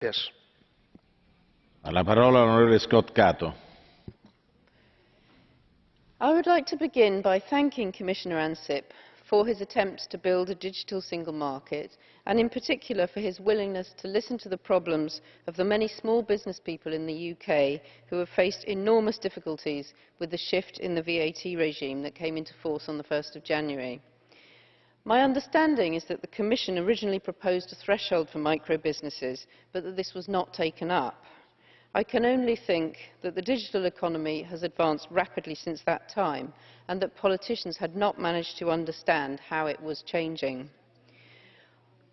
Yes. La parola all'onorevole Scott Cato. I would like to begin by thanking Commissioner Ansip for his attempts to build a digital single market and in particular for his willingness to listen to the problems of the many small business people in the UK who have faced enormous difficulties with the shift in the VAT regime that came into force on the 1st of January. My understanding is that the Commission originally proposed a threshold for micro businesses, but that this was not taken up. I can only think that the digital economy has advanced rapidly since that time and that politicians had not managed to understand how it was changing.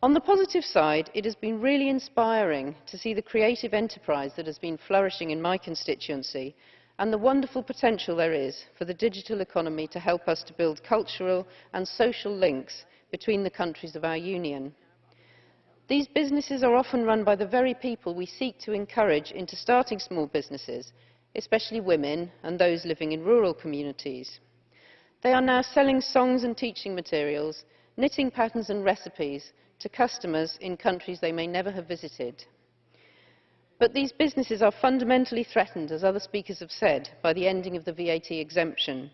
On the positive side, it has been really inspiring to see the creative enterprise that has been flourishing in my constituency and the wonderful potential there is for the digital economy to help us to build cultural and social links between the countries of our union. These businesses are often run by the very people we seek to encourage into starting small businesses, especially women and those living in rural communities. They are now selling songs and teaching materials, knitting patterns and recipes to customers in countries they may never have visited. But these businesses are fundamentally threatened, as other speakers have said, by the ending of the VAT exemption.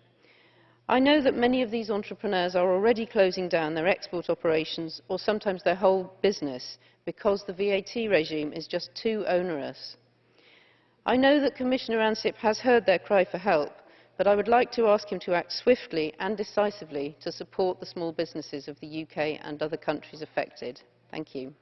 I know that many of these entrepreneurs are already closing down their export operations or sometimes their whole business because the VAT regime is just too onerous. I know that Commissioner Ansip has heard their cry for help, but I would like to ask him to act swiftly and decisively to support the small businesses of the UK and other countries affected. Thank you.